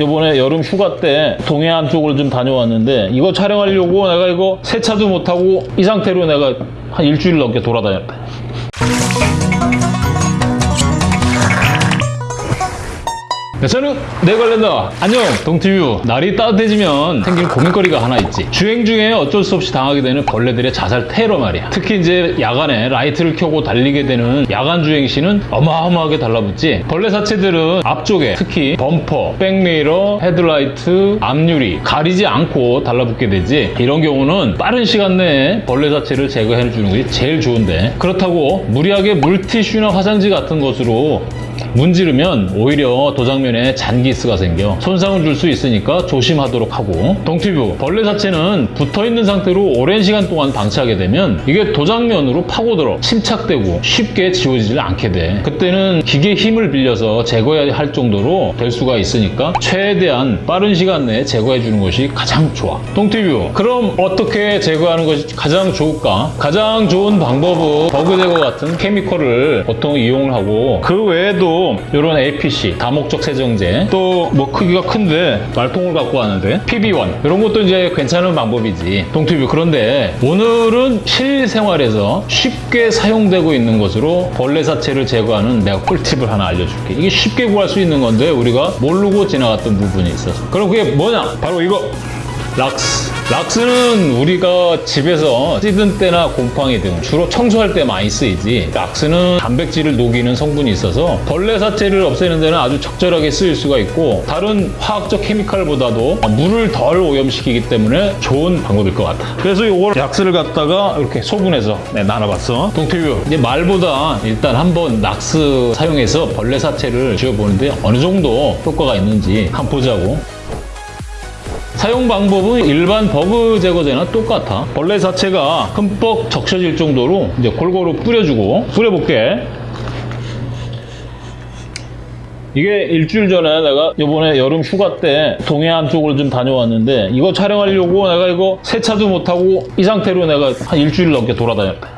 이번에 여름 휴가 때 동해안 쪽을 좀 다녀왔는데 이거 촬영하려고 내가 이거 세차도 못하고 이 상태로 내가 한 일주일 넘게 돌아다녔다. 네, 저는 네걸랜더 안녕. 동티뷰. 날이 따뜻해지면 생긴 고민거리가 하나 있지. 주행 중에 어쩔 수 없이 당하게 되는 벌레들의 자살 테러 말이야. 특히 이제 야간에 라이트를 켜고 달리게 되는 야간 주행 시는 어마어마하게 달라붙지. 벌레 사체들은 앞쪽에 특히 범퍼, 백미러, 헤드라이트, 앞유리 가리지 않고 달라붙게 되지. 이런 경우는 빠른 시간 내에 벌레 사체를 제거해 주는 것이 제일 좋은데. 그렇다고 무리하게 물티슈나 화장지 같은 것으로 문지르면 오히려 도장면에 잔기스가 생겨. 손상을 줄 수 있으니까 조심하도록 하고. 동티뷰. 벌레 자체는 붙어있는 상태로 오랜 시간 동안 방치하게 되면 이게 도장면으로 파고들어 침착되고 쉽게 지워지지 않게 돼. 그때는 기계 힘을 빌려서 제거해야 할 정도로 될 수가 있으니까 최대한 빠른 시간 내에 제거해 주는 것이 가장 좋아. 동티뷰. 그럼 어떻게 제거하는 것이 가장 좋을까? 가장 좋은 방법은 버그 제거 같은 케미컬을 보통 이용을 하고 그 외에도 이런 APC 다목적 세정제 또 뭐 크기가 큰데 말통을 갖고 왔는데 PB1 이런 것도 이제 괜찮은 방법이지. 동튜브 그런데 오늘은 실생활에서 쉽게 사용되고 있는 것으로 벌레 사체를 제거하는 내가 꿀팁을 하나 알려줄게. 이게 쉽게 구할 수 있는 건데 우리가 모르고 지나갔던 부분이 있어서. 그럼 그게 뭐냐? 바로 이거 락스. 락스는 우리가 집에서 찌든 때나 곰팡이 등 주로 청소할 때 많이 쓰이지. 락스는 단백질을 녹이는 성분이 있어서 벌레 사체를 없애는 데는 아주 적절하게 쓰일 수가 있고 다른 화학적 케미칼보다도 물을 덜 오염시키기 때문에 좋은 방법일 것 같아. 그래서 이걸 락스를 갖다가 이렇게 소분해서 네, 나눠봤어. 동티뷰. 이제 말보다 일단 한번 락스 사용해서 벌레 사체를 지워보는데 어느 정도 효과가 있는지 한번 보자고. 사용 방법은 일반 버그 제거제나 똑같아. 벌레 자체가 흠뻑 적셔질 정도로 이제 골고루 뿌려주고 뿌려볼게. 이게 일주일 전에 내가 이번에 여름 휴가 때 동해안 쪽을 좀 다녀왔는데 이거 촬영하려고 내가 이거 세차도 못하고 이 상태로 내가 한 일주일 넘게 돌아다녔다.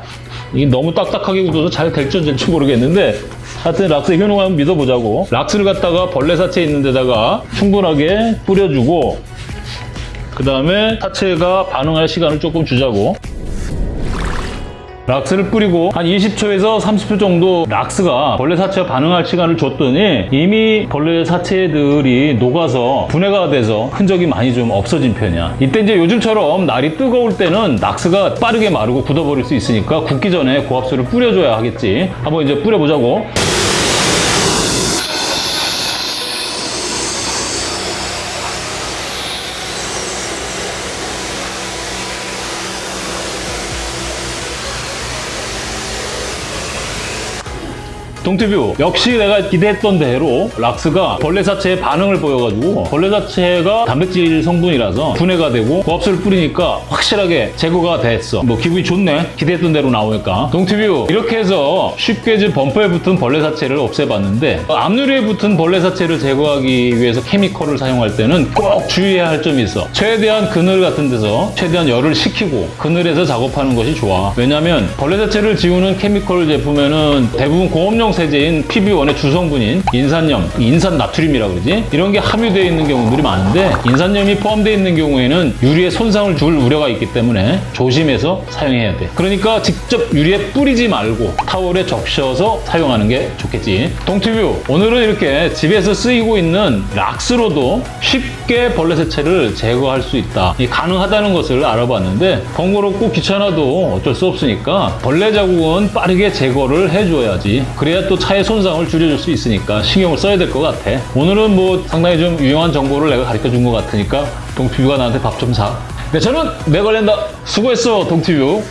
이게 너무 딱딱하게 굳어서 잘 될지 안 될지 모르겠는데 하여튼 락스 효능 한번 믿어보자고 락스를 갖다가 벌레 사체 있는 데다가 충분하게 뿌려주고 그 다음에 사체가 반응할 시간을 조금 주자고. 락스를 뿌리고 한 20초에서 30초 정도 락스가 벌레 사체가 반응할 시간을 줬더니 이미 벌레 사체들이 녹아서 분해가 돼서 흔적이 많이 좀 없어진 편이야. 이때 이제 요즘처럼 날이 뜨거울 때는 락스가 빠르게 마르고 굳어버릴 수 있으니까 굳기 전에 고압수를 뿌려줘야 하겠지. 한번 이제 뿌려보자고 동티뷰 역시 내가 기대했던 대로 락스가 벌레 사체에 반응을 보여가지고 벌레 사체가 단백질 성분이라서 분해가 되고 고압수를 뿌리니까 확실하게 제거가 됐어. 뭐 기분이 좋네. 기대했던 대로 나오니까. 동티뷰 이렇게 해서 쉽게 이제 범퍼에 붙은 벌레 사체를 없애봤는데 앞유리에 붙은 벌레 사체를 제거하기 위해서 chemical을 사용할 때는 꼭 주의해야 할 점이 있어. 최대한 그늘 같은 데서 최대한 열을 식히고 그늘에서 작업하는 것이 좋아. 왜냐면 벌레 사체를 지우는 chemical 제품에는 대부분 공업용 세제인 PB1의 주성분인 인산염, 인산 나트륨이라고 그러지? 이런 게 함유되어 있는 경우들이 많은데 인산염이 포함되어 있는 경우에는 유리에 손상을 줄 우려가 있기 때문에 조심해서 사용해야 돼. 그러니까 직접 유리에 뿌리지 말고 타월에 적셔서 사용하는 게 좋겠지. 동티뷰, 오늘은 이렇게 집에서 쓰이고 있는 락스로도 쉽게 벌레 세체를 제거할 수 있다. 이 가능하다는 것을 알아봤는데 번거롭고 귀찮아도 어쩔 수 없으니까 벌레 자국은 빠르게 제거를 해줘야지. 그래야 또 차의 손상을 줄여줄 수 있으니까 신경을 써야 될 것 같아. 오늘은 뭐 상당히 좀 유용한 정보를 내가 가르쳐 준 것 같으니까 동티뷰가 나한테 밥 좀 사. 네, 저는 네걸랜더 수고했어, 동티뷰.